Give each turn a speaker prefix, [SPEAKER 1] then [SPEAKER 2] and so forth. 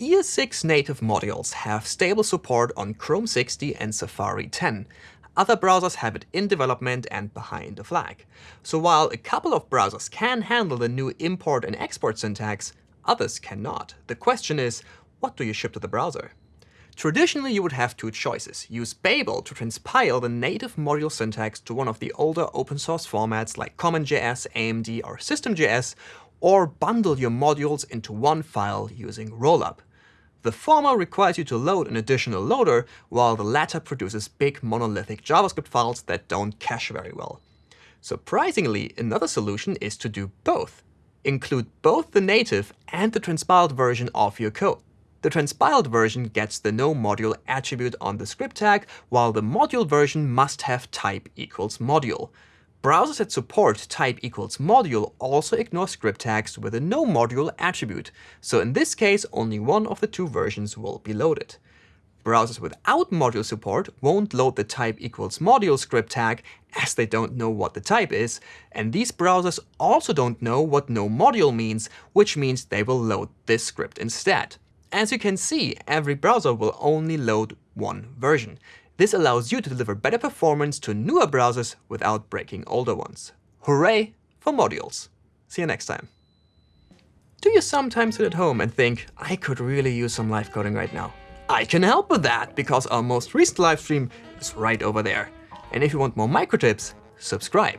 [SPEAKER 1] ES6 native modules have stable support on Chrome 60 and Safari 10. Other browsers have it in development and behind the flag. So while a couple of browsers can handle the new import and export syntax, others cannot. The question is, what do you ship to the browser? Traditionally, you would have two choices. Use Babel to transpile the native module syntax to one of the older open source formats like CommonJS, AMD, or System.js, or bundle your modules into one file using Rollup. The former requires you to load an additional loader, while the latter produces big monolithic JavaScript files that don't cache very well. Surprisingly, another solution is to do both. Include both the native and the transpiled version of your code. The transpiled version gets the no module attribute on the script tag, while the module version must have type equals module. Browsers that support type equals module also ignore script tags with a no module attribute, so in this case only one of the two versions will be loaded. Browsers without module support won't load the type equals module script tag as they don't know what the type is, and these browsers also don't know what no module means, which means they will load this script instead. As you can see, every browser will only load one version. This allows you to deliver better performance to newer browsers without breaking older ones. Hooray for modules! See you next time. Do you sometimes sit at home and think, I could really use some live coding right now? I can help with that, because our most recent live stream is right over there. And if you want more micro tips, subscribe.